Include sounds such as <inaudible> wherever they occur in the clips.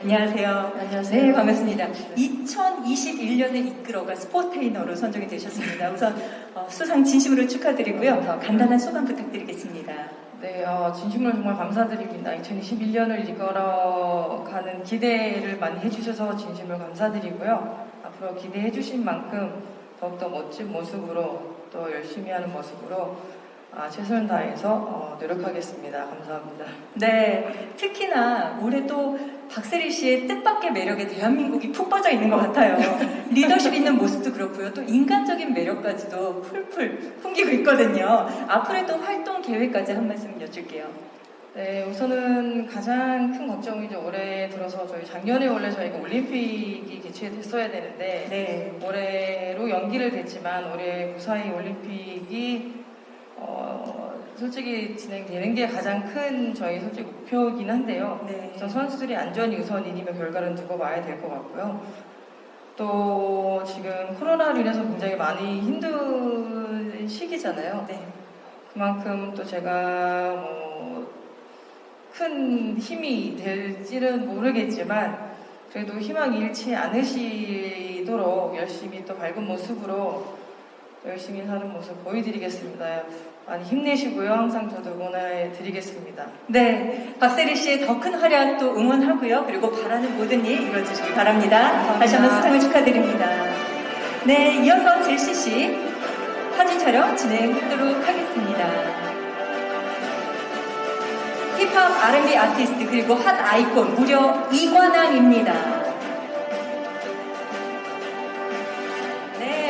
안녕하세요. 안녕하세요. 네, 반갑습니다. 2021년을 이끌어갈 스포테이너로 선정이 되셨습니다. 우선 어, 수상 진심으로 축하드리고요. 감사합니다. 간단한 소감 부탁드리겠습니다. 네, 어, 진심으로 정말 감사드립니다. 2021년을 이끌어가는 기대를 많이 해주셔서 진심으로 감사드리고요. 앞으로 기대해주신 만큼 더욱더 멋진 모습으로 또 열심히 하는 모습으로 아, 최선을 다해서 어, 노력하겠습니다. 감사합니다. 네, 특히나 올해 또 박세리 씨의 뜻밖의 매력에 대한민국이 푹 빠져 있는 것 같아요. <laughs> 리더십 있는 모습도 그렇고요. 또 인간적인 매력까지도 풀풀 풍기고 있거든요. 앞으로의 또 활동 계획까지 한 말씀 여쭐게요. 네, 우선은 가장 큰 걱정이 죠 올해 들어서 저희 작년에 원래 저희가 올림픽이 개최됐어야 되는데 네. 올해로 연기를 됐지만 올해 무사히 올림픽이 어, 솔직히 진행되는 게 가장 큰 저희 솔직히 목표이긴 한데요. 네. 우선 선수들이 안전이 우선이니면 결과는 두고 봐야 될 것 같고요. 또 지금 코로나로 인해서 굉장히 많이 힘든 시기잖아요. 네. 그만큼 또 제가 뭐 큰 힘이 될지는 모르겠지만 그래도 희망 잃지 않으시도록 열심히 또 밝은 모습으로 열심히 사는 모습 보여드리겠습니다. 많이 힘내시고요. 항상 저도 응원해 드리겠습니다. 네, 박세리 씨의 더 큰 활약 또 응원하고요. 그리고 바라는 모든 일 이루어지시기 바랍니다. 감사합니다. 다시 한번 수상을 축하드립니다. 네, 이어서 제시 씨 사진 촬영 진행하도록 하겠습니다. 힙합 R&B 아티스트 그리고 핫 아이콘 무려 이관왕입니다.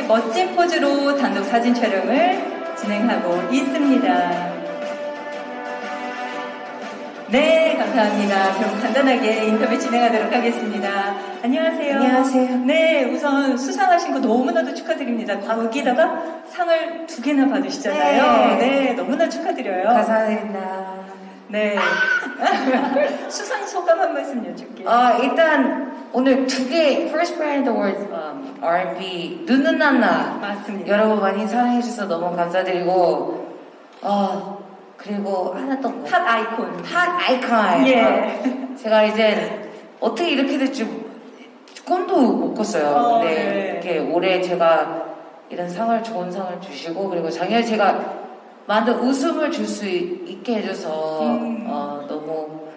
멋진 포즈로 단독 사진 촬영을 진행하고 있습니다. 네, 감사합니다. 그럼 간단하게 인터뷰 진행하도록 하겠습니다. 안녕하세요. 안녕하세요. 네, 우선 수상하신 거 너무나도 축하드립니다. 거기다가 상을 두 개나 받으시잖아요. 네. 네, 너무나 축하드려요. 감사합니다. 네. <laughs> 수상 소감 한 말씀 여쭐게요. 아, 일단 오늘 두개 First Brand Awards um, R&B 눈은 하나 맞습니다. 여러분 많이 사랑해 주셔서 너무 감사드리고 어, 그리고 하나 또 뭐? 핫 아이콘. 핫 아이콘 예. 어, 제가 이제 어떻게 이렇게 될지 꿈도 못 꿨어요. 어, 근데 네. 이렇게 올해 제가 이런 상을 좋은 상을 주시고 그리고 작년에 제가 많은 웃음을 줄 수 있게 해줘서 음. 어, 너무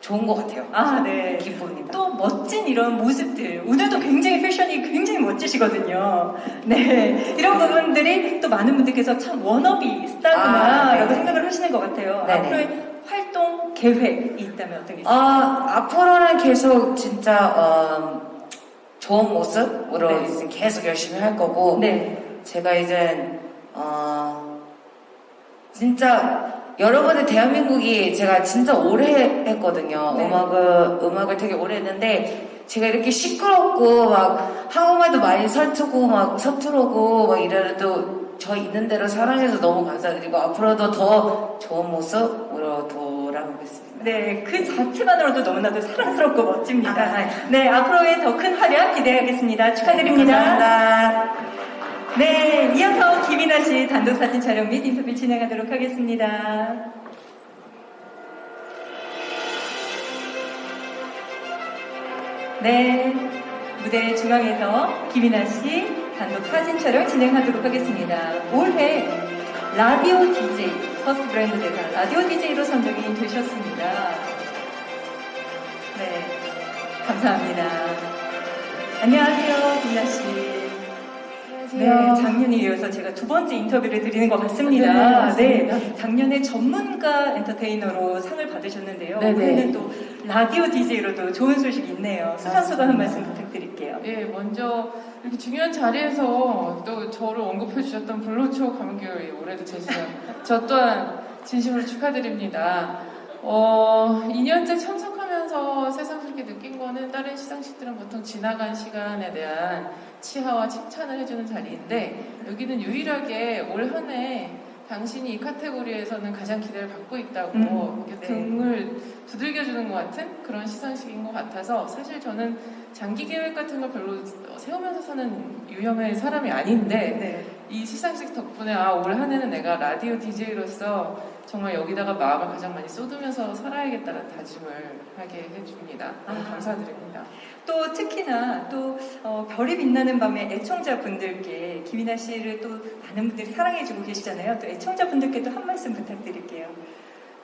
좋은 것 같아요. 아, 네. 기쁩니다. 또 멋진 이런 모습들. 오늘도 굉장히 패션이 굉장히 멋지시거든요. 네. 이런 부분들이 또 많은 분들께서 참 워너비 스타구나 아, 라고 네. 생각을 하시는 것 같아요. 네네. 앞으로의 활동 계획이 있다면 어떤 게 있을까요? 아, 앞으로는 계속 진짜 어, 좋은 모습으로 네. 계속 열심히 할 거고 네. 제가 이제 어, 진짜 여러분의 대한민국이 제가 진짜 오래 했거든요. 네. 음악을 음악을 되게 오래 했는데 제가 이렇게 시끄럽고 막 한국말도 많이 서투고 막 서투르고 막 이래도 저 있는 대로 사랑해서 너무 감사드리고 앞으로도 더 좋은 모습으로 돌아오겠습니다. 네, 그 자체만으로도 너무나도 사랑스럽고 멋집니다. 아, 감사합니다. 네, 앞으로의 더 큰 활약 기대하겠습니다. 축하드립니다. 감사합니다. 네, 이어서 김이나 씨 단독 사진 촬영 및 인터뷰 진행하도록 하겠습니다. 네, 무대 중앙에서 김이나 씨 단독 사진 촬영 진행하도록 하겠습니다. 올해 라디오 DJ, 퍼스트 브랜드 대상 라디오 DJ로 선정이 되셨습니다. 네, 감사합니다. 안녕하세요, 김이나 씨. 네, 작년에 이어서 제가 두 번째 인터뷰를 드리는 것 같습니다. 네, 네, 맞습니다. 작년에 전문가 엔터테이너로 상을 받으셨는데요. 네, 네. 올해는 또 라디오 DJ로도 좋은 소식이 있네요. 수상 소감 한 말씀 부탁드릴게요. 예, 먼저 이렇게 중요한 자리에서 또 저를 언급해 주셨던 블루초 감귤이 올해도 제시죠. <laughs> 저 또한 진심으로 축하드립니다. 어, 2년째 참석하면서 새삼스럽게 느낀 거는 다른 시상식들은 보통 지나간 시간에 대한 치하와 칭찬을 해주는 자리인데 여기는 유일하게 올 한 해 당신이 이 카테고리에서는 가장 기대를 받고 있다고 음, 네. 등을 두들겨주는 것 같은 그런 시상식인 것 같아서 사실 저는 장기 계획 같은 걸 별로 세우면서 사는 유형의 사람이 아닌데 네. 이 시상식 덕분에 아 올 한 해는 내가 라디오 DJ로서 정말 여기다가 마음을 가장 많이 쏟으면서 살아야겠다는 다짐을 하게 해줍니다. 너무 아. 감사드립니다. 또 특히나 또 어, 별이 빛나는 밤에 애청자분들께 김이나 씨를 또 많은 분들이 사랑해주고 계시잖아요. 또 애청자분들께도 한 말씀 부탁드릴게요.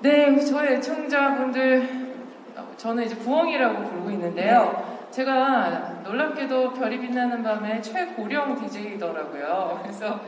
네, 저희 애청자분들, 어, 저는 이제 부엉이라고 부르고 있는데요. 제가 놀랍게도 별이 빛나는 밤에 최고령 DJ더라고요. 그래서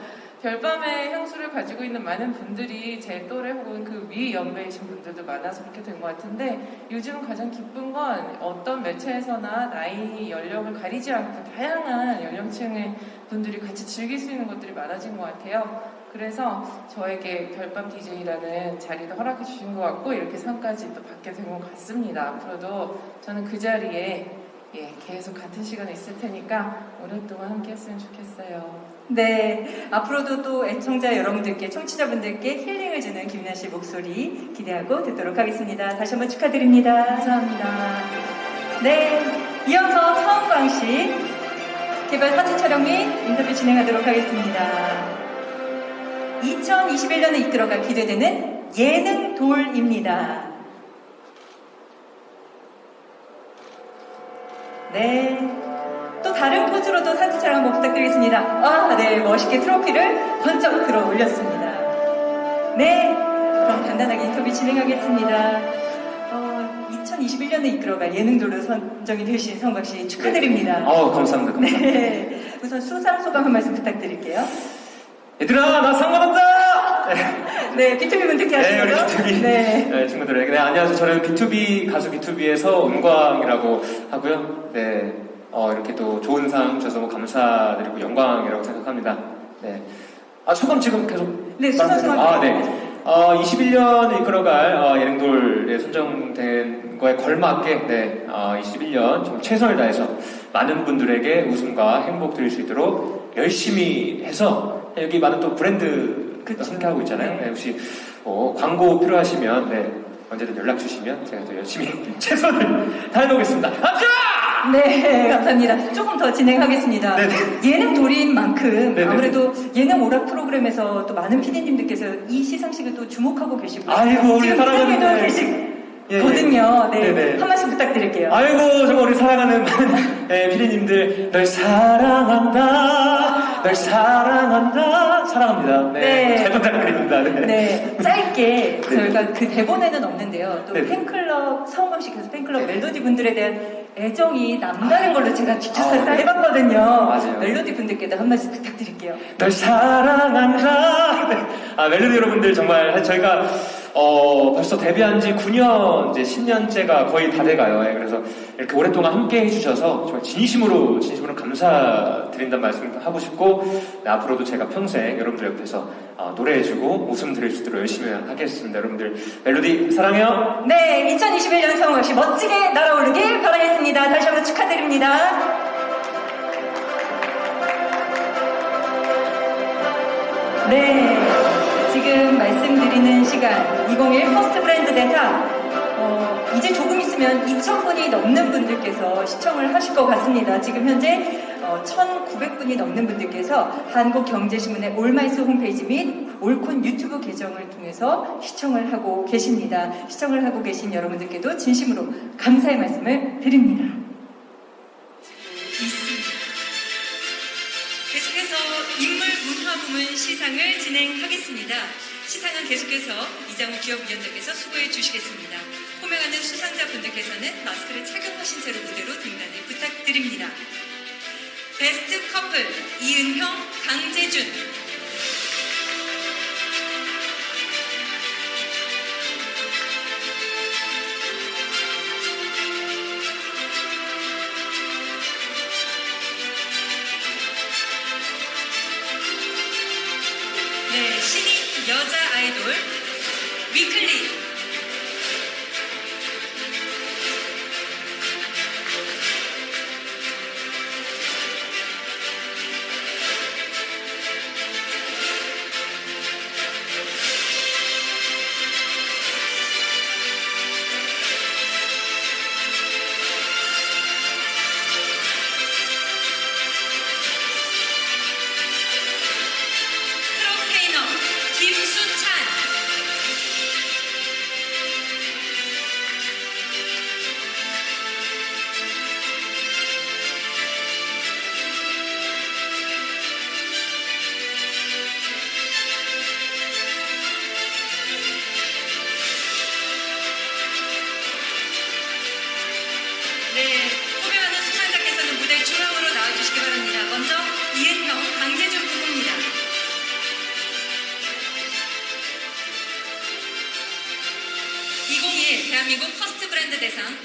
별밤의 향수를 가지고 있는 많은 분들이 제 또래 혹은 그 위 연배이신 분들도 많아서 그렇게 된 것 같은데 요즘 가장 기쁜 건 어떤 매체에서나 나이, 연령을 가리지 않고 다양한 연령층의 분들이 같이 즐길 수 있는 것들이 많아진 것 같아요. 그래서 저에게 별밤 DJ라는 자리도 허락해 주신 것 같고 이렇게 상까지 또 받게 된 것 같습니다. 앞으로도 저는 그 자리에 예, 계속 같은 시간에 있을 테니까 오랫동안 함께 했으면 좋겠어요. 네, 앞으로도 또 애청자 여러분들께, 청취자분들께 힐링을 주는 김이나 씨 목소리 기대하고 듣도록 하겠습니다. 다시 한번 축하드립니다. 감사합니다. 네, 이어서 서은광 씨 개별 사진 촬영 및 인터뷰 진행하도록 하겠습니다. 2021년에 이끌어갈 기대되는 예능 돌입니다. 네. 또 다른 포즈로도 사진 촬영 한번 부탁드리겠습니다. 아, 네. 멋있게 트로피를 번쩍 들어 올렸습니다. 네. 그럼 간단하게 인터뷰 진행하겠습니다. 어, 2021년에 이끌어갈 예능돌로 선정이 되신 성박 씨 축하드립니다. 아우 감사합니다. 감사합니다. 네. 우선 수상 소감 한 말씀 부탁드릴게요. 얘들아 나 상관없다. <laughs> 네, 비투비 분 듣게 네 우리 하시고요. B2B 네. 네, 친구들 네 안녕하세요. 저는 B2B 가수 B2B에서 은광이라고 하고요. 네 어, 이렇게 또 좋은 상 주셔서 너무 감사드리고 영광이라고 생각합니다. 네. 아 소감 지금 계속 네, 수상 소감. 아 네. 어, 21년을 이끌어갈 어, 예능돌에 선정된 거에 걸맞게 네, 어, 21년 좀 최선을 다해서 많은 분들에게 웃음과 행복 드릴 수 있도록 열심히 해서 여기 많은 또 브랜드 그쵸. 함께 하고 있잖아요. 네. 네, 혹시 어, 광고 필요하시면 네, 언제든 연락 주시면 제가 또 열심히 <laughs> 최선을 다해보겠습니다. 감사! 네, 감사합니다. 조금 더 진행하겠습니다. 네네. 예능 돌인 만큼 네네. 아무래도 예능 오락 프로그램에서 또 많은 PD님들께서 이 시상식을 또 주목하고 계시고 아이고, 우리 사랑하는 부장님도 네. 계시거든요. 네, 네네. 한 말씀 부탁드릴게요. 아이고 정말 우리 사랑하는 <laughs> 네, 피디님들 널 사랑한다 널 사랑한다 사랑합니다 네, 네. 잘 부탁드립니다 네. 네, 짧게 저희가 그 대본에는 없는데요. 또 네. 팬클럽 서원광씨께서 팬클럽 멜로디 분들에 대한 애정이 남다른 걸로 제가 뒷조사를 아, 다 네. 해봤거든요. 맞아요. 멜로디 분들께도 한 말씀 부탁드릴게요. 널 사랑한다 네. 아 멜로디 여러분들 정말 저희가 어, 벌써 데뷔한 지 9년 이제 10년째가 거의 다 돼가요 예, 그래서 이렇게 오랫동안 함께 해주셔서 정말 진심으로 진심으로 감사드린다는 말씀 하고 싶고 네, 앞으로도 제가 평생 여러분들 옆에서 어, 노래해주고 웃음 드릴 수 있도록 열심히 하겠습니다 여러분들 멜로디 사랑해요 네, 2021년 서원광씨 멋지게 날아오르길 바라겠습니다. 다시 한번 축하드립니다. 네, 지금 말씀드리는 시간 2021 퍼스트 브랜드 대상 어, 이제 조금 있으면 2,000분이 넘는 분들께서 시청을 하실 것 같습니다. 지금 현재 어, 1,900분이 넘는 분들께서 한국경제신문의 올마이스 홈페이지 및 올콘 유튜브 계정을 통해서 시청을 하고 계십니다. 시청을 하고 계신 여러분들께도 진심으로 감사의 말씀을 드립니다. 계속해서 인물 문화 부문 시상을 진행하겠습니다. 시상은 계속해서 이장우 기업위원장께서 수고해 주시겠습니다. 호명하는 수상자분들께서는 마스크를 착용하신 채로 무대로 등단을 부탁드립니다. 베스트 커플 이은형, 강재준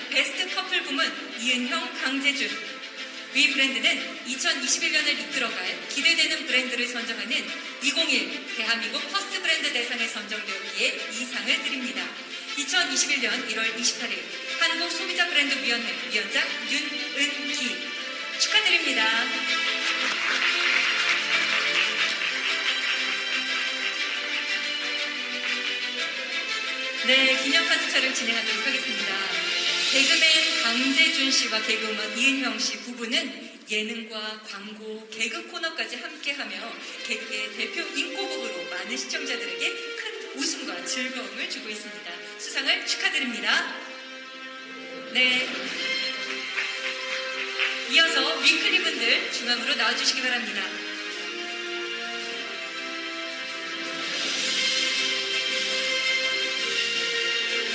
베스트 커플 부문 이은형, 강재준 위 브랜드는 2021년을 이끌어갈 기대되는 브랜드를 선정하는 2021 대한민국 퍼스트 브랜드 대상에 선정되었기에 이 상을 드립니다. 2021년 1월 28일 한국 소비자 브랜드 위원회 위원장 윤은기 축하드립니다. 네, 기념사진 촬영 진행하도록 하겠습니다. 개그맨 강재준 씨와 개그우먼 이은형 씨 부부는 예능과 광고, 개그 코너까지 함께하며 개그의 대표 인꼬북으로 많은 시청자들에게 큰 웃음과 즐거움을 주고 있습니다. 수상을 축하드립니다. 네. 이어서 위클리 분들 중앙으로 나와주시기 바랍니다.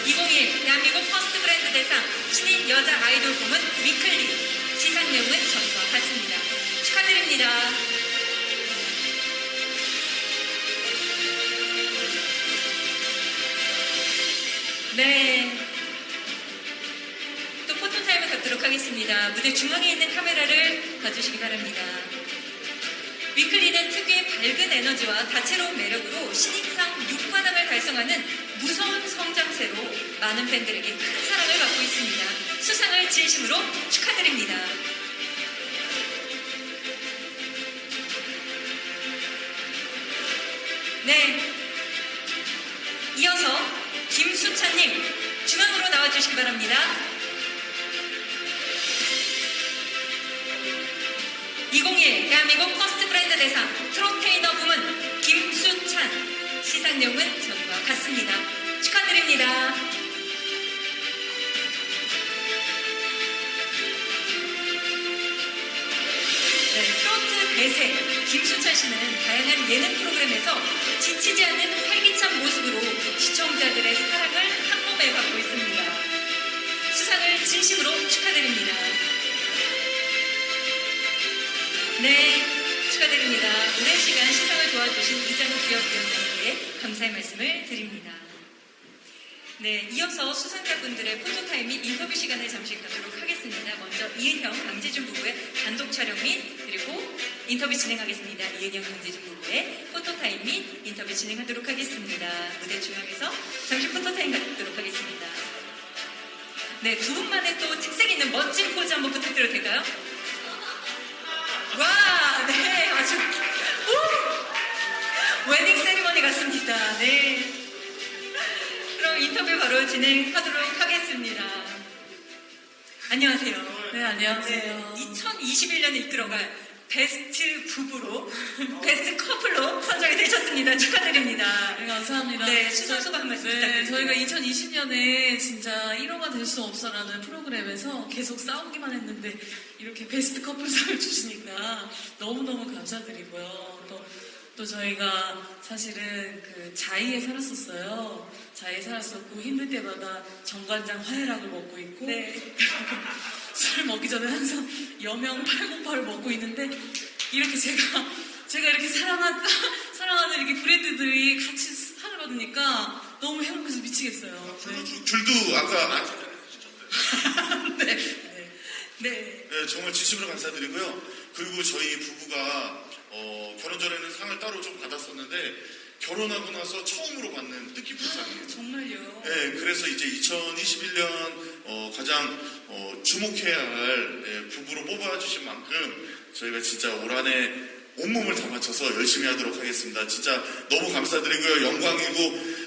(2021) 대한민국 퍼스트 대상 신인 여자 아이돌 부문 위클리 시상 내용은 전과 같습니다. 축하드립니다. 네. 또 포토타임을 갖도록 하겠습니다. 무대 중앙에 있는 카메라를 봐주시기 바랍니다. 위클리는 특유의 밝은 에너지와 다채로운 매력으로 신인상 6관왕을 달성하는 무서운 성장세로 많은 팬들에게 큰 사랑을 받고 있습니다. 수상을 진심으로 축하드립니다. 네. 이어서 김수찬님 중앙으로 나와주시기 바랍니다. 2021 대한민국 퍼스트 브랜드 대상 트로테이너 부문 김수찬 시상 내용은 전과 같습니다. 축하드립니다. 네, 트로트 대세 김수찬 씨는 다양한 예능 프로그램에서 지치지 않는 활기찬 모습으로 시청자들의 사랑을 한 몸에 받고 있습니다. 수상을 진심으로 축하드립니다. 네, 축하드립니다. 오랜 시간 시상을 도와주신 이장우 기업위원장님께 감사의 말씀을 드립니다. 네, 이어서 수상자분들의 포토타임 및 인터뷰 시간을 잠시 갖도록 하겠습니다. 먼저 이은형, 강재준 부부의 단독 촬영 및 그리고 인터뷰 진행하겠습니다. 이은형, 강재준 부부의 포토타임 및 인터뷰 진행하도록 하겠습니다. 무대 중앙에서 잠시 포토타임 갖도록 하겠습니다. 네, 두 분만의 또 특색 있는 멋진 포즈 한번 부탁드려도 될까요? 와, 네. 그럼 인터뷰 바로 진행하도록 하겠습니다. 안녕하세요. 네, 안녕하세요. 2021년에 이끌어갈 베스트 부부로, 베스트 커플로 선정이 되셨습니다. 축하드립니다. 네, 감사합니다. 네, 수상 소감 한 말씀 네. 저희가 2020년에 진짜 1호가 될 수 없어라는 프로그램에서 계속 싸우기만 했는데 이렇게 베스트 커플상을 <laughs> 주시니까 너무너무 감사드리고요. 또, 또 저희가 사실은 그 자의에 살았었어요. 자의에 살았었고 힘들 때마다 정관장 화해락을 먹고 있고 네. <laughs> 술 먹기 전에 항상 여명 808을 먹고 있는데 이렇게 제가 제가 이렇게 사랑한 <laughs> 사랑하는 이렇게 브랜드들이 같이 상을 받으니까 너무 행복해서 미치겠어요. 네. 줄- 줄도 아까 전에 주셨어요. <laughs> 네. 네. 네. 네, 정말 진심으로 감사드리고요. 그리고 저희 부부가 어, 결혼 전에는 상을 따로 좀 받았었는데 결혼하고 나서 처음으로 받는 뜻깊은 상이에요. 정말요. 네, 그래서 이제 2021년 가장 어, 주목해야 할 예, 부부로 뽑아주신 만큼 저희가 진짜 올 한해 온몸을 다 바쳐서 열심히 하도록 하겠습니다. 진짜 너무 감사드리고요. 영광이고,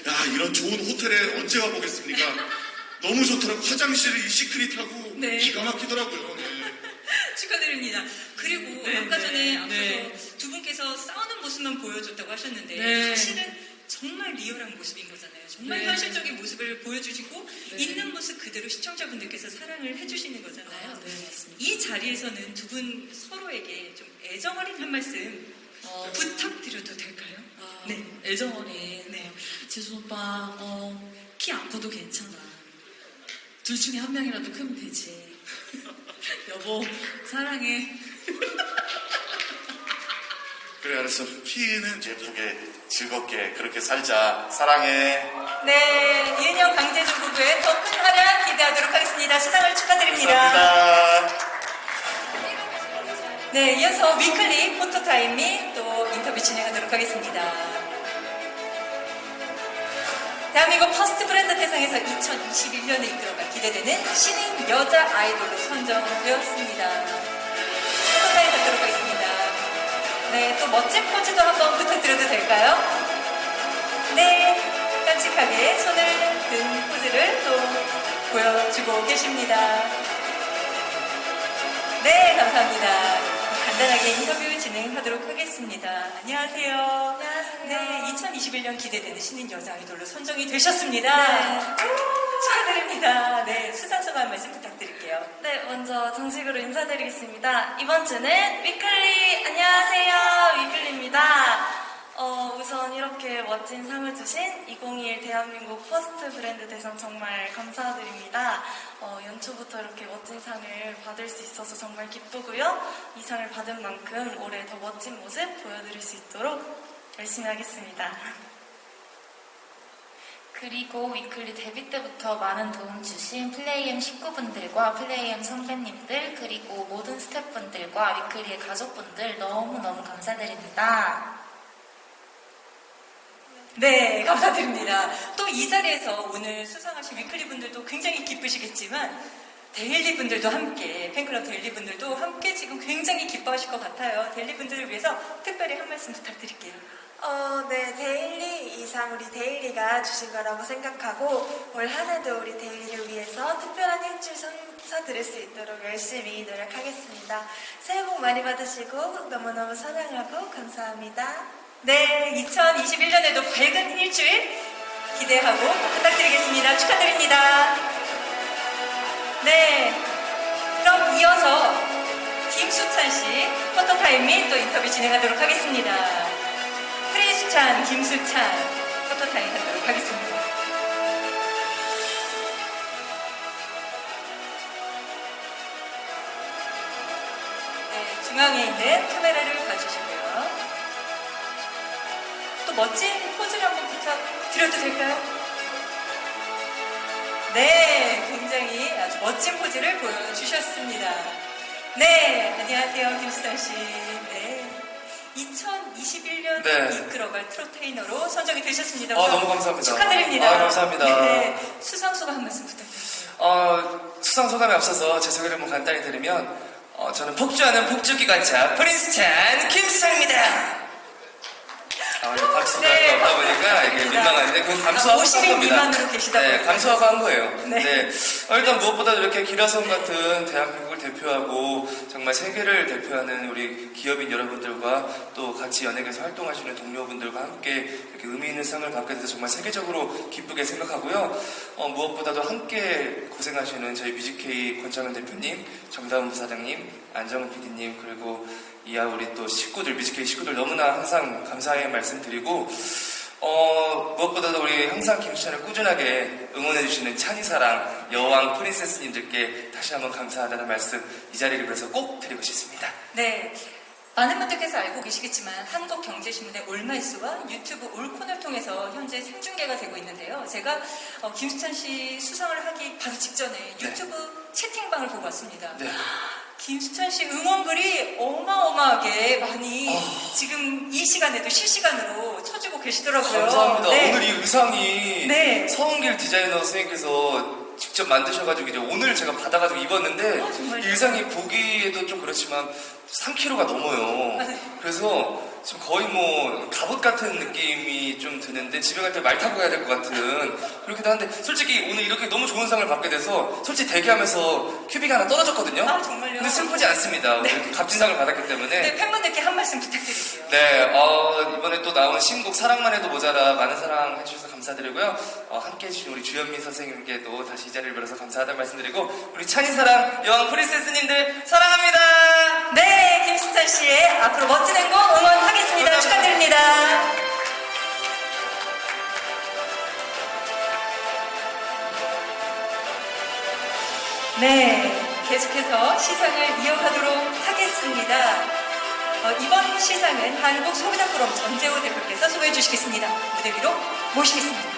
야, 이런 좋은 호텔에 언제 가보겠습니까? <laughs> 너무 좋더라고. 화장실이 시크릿하고 네. 기가 막히더라고요. 네. 축하드립니다. 그리고 네, 아까 전에 네, 앞서서 네. 두 분께서 싸우는 모습만 보여줬다고 하셨는데 네. 사실은 정말 리얼한 모습인 거잖아요. 정말 네. 현실적인 모습을 보여주시고 네. 있는 모습 그대로 시청자분들께서 사랑을 해주시는 거잖아요. 아, 네. 이 자리에서는 두 분 서로에게 좀 애정 어린 한 말씀 어, 부탁드려도 될까요? 아, 네. 애정 어린. 네. 재수 오빠, 어, 키 안 커도 괜찮아. 둘 중에 한 명이라도 크면 되지. <laughs> 여보, 사랑해. 그래 알았어. 키는 예쁘게 즐겁게 그렇게 살자. 사랑해. 네, 이은형 강재준 부부의 더 큰 활약 기대하도록 하겠습니다. 수상을 축하드립니다. 감사합니다. 네, 이어서 위클리 포토타임 및 또 인터뷰 진행하도록 하겠습니다. 대한민국 퍼스트 브랜드 대상에서 2021년에 이끌어갈 기대되는 신인 여자 아이돌로 선정되었습니다. 포토타임 갖도록 하겠습니다. 네, 또 멋진 포즈도 한번 부탁드려도 될까요? 네, 깜찍하게 손을 든 포즈를 또 보여주고 계십니다. 네, 감사합니다. 간단하게 인터뷰 진행하도록 하겠습니다. 안녕하세요. 안녕하세요. 네, 2021년 기대되는 신인 여자 아이돌로 선정이 되셨습니다. 축하드립니다. 네, 수상 소감 한 말씀 부탁드릴게요. 네, 먼저 정식으로 인사드리겠습니다. 이번 주는 위클리 안녕하세요, 위클리입니다. 어, 우선 이렇게 멋진 상을 주신 2021 대한민국 퍼스트 브랜드 대상 정말 감사드립니다. 어, 연초부터 이렇게 멋진 상을 받을 수 있어서 정말 기쁘고요. 이 상을 받은 만큼 올해 더 멋진 모습 보여드릴 수 있도록 열심히 하겠습니다. 그리고 위클리 데뷔 때부터 많은 도움 주신 플레이엠 식구분들과 플레이엠 선배님들 그리고 모든 스태프분들과 위클리의 가족분들 너무너무 감사드립니다. 네, 감사드립니다. 또 이 자리에서 오늘 수상하신 위클리 분들도 굉장히 기쁘시겠지만 데일리 분들도 함께 팬클럽 데일리 분들도 함께 지금 굉장히 기뻐하실 것 같아요. 데일리 분들을 위해서 특별히 한 말씀 부탁드릴게요. 어, 네, 데일리 이상 우리 데일리가 주신 거라고 생각하고 올 한 해도 우리 데일리를 위해서 특별한 일주일 선사 드릴 수 있도록 열심히 노력하겠습니다. 새해 복 많이 받으시고 너무너무 사랑하고 감사합니다. 네, 2021년에도 밝은 일주일 기대하고 부탁드리겠습니다. 축하드립니다. 네, 그럼 이어서 김수찬 씨 포토타임 및 또 인터뷰 진행하도록 하겠습니다. 프린수찬, 김수찬 포토타임 하도록 하겠습니다. 네, 중앙에 있는 카메라를 봐주시고요. 또 멋진 포즈를 한번 부탁드려도 될까요? 네, 굉장히 아주 멋진 포즈를 보여주셨습니다. 네, 안녕하세요, 김수찬 씨. 네. 2021년 네. 이끌어갈 트로테이너로 선정이 되셨습니다. 아, 너무 감사합니다. 축하드립니다. 아, 감사합니다. 네, 수상 소감 한 말씀 부탁드릴게요. 어, 수상 소감에 앞서서 제 소개를 한번 간단히 드리면 어, 저는 폭주하는 폭주기관차 프린스찬 김수상입니다. 박수가 네, 없다 보니까 이게. 민망한데 감수하고 아, 50인 한 겁니다. 미만으로 계시다 네. 감수하고 한 거예요. 네. 네. 어, 일단 무엇보다 이렇게 기라성 같은 대한민국을 대표하고 정말 세계를 대표하는 우리 기업인 여러분들과 또 같이 연예계에서 활동하시는 동료분들과 함께 이렇게 의미 있는 상을 받게 돼서 정말 세계적으로 기쁘게 생각하고요. 어, 무엇보다도 함께 고생하시는 저희 뮤직케이 권창은 대표님, 정다운 부사장님, 안정은 PD님 그리고 이하 우리 또 식구들 뮤직케이 식구들 너무나 항상 감사의 말씀드리고 어, 무엇보다도 우리 항상 김수찬을 꾸준하게 응원해주시는 찬이사랑 여왕 프린세스님들께 다시 한번 감사하다는 말씀 이 자리를 빌어서 꼭 드리고 싶습니다. 네. 많은 분들께서 알고 계시겠지만 한국경제신문의 올말수와 유튜브 올콘을 통해서 현재 생중계가 되고 있는데요. 제가 어, 김수찬 씨 수상을 하기 바로 직전에 유튜브 채팅방을 보고 왔습니다. 네. 김수찬 씨 응원글이 어마어마하게 많이 아. 지금 이 시간에도 실시간으로 쳐주고 계시더라고요. 감사합니다. 네. 오늘 이 의상이 네. 서은길 디자이너 선생님께서 직접 만드셔가지고 이제 오늘 제가 받아가지고 입었는데 어? 이 의상이 보기에도 좀 그렇지만 3kg가 넘어요. <laughs> 그래서 지금 거의 뭐 갑옷 같은 느낌이 좀 드는데 집에 갈 때 말 타고 가야 될 것 같은 그렇기도 한데 솔직히 오늘 이렇게 너무 좋은 상을 받게 돼서 솔직히 대기하면서 큐빅이 하나 떨어졌거든요. 아, 정말요? 근데 슬프지 않습니다. 네. 이렇게 값진 상을 받았기 때문에 네, 팬분들께 한 말씀 부탁드릴게요. 네, 어, 이번에 또 나온 신곡 사랑만 해도 모자라 많은 사랑 해주셔서 감사 드리고요. 어, 함께 해주신 우리 주현민 선생님께도 다시 이 자리를 빌어서 감사하다는 말씀드리고 우리 찬이사랑 여왕 프린세스님들 사랑합니다. 네, 김수찬 씨의 앞으로 멋진 행복 응원하겠습니다. 감사합니다. 축하드립니다. 네, 계속해서 시상을 이어가도록 하겠습니다. 어, 이번 시상은 한국 소비자 포럼 전재호 대표께서 소개해 주시겠습니다. 무대 위로 모시겠습니다.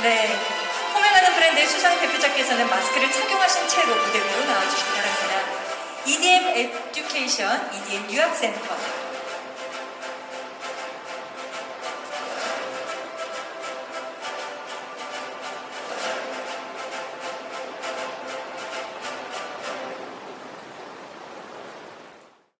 네. 호명하는 브랜드의 수상 대표자께서는 마스크를 착용하신 채로 무대 위로 나와주시기 바랍니다. EDM 에듀케이션, EDM 유학센터,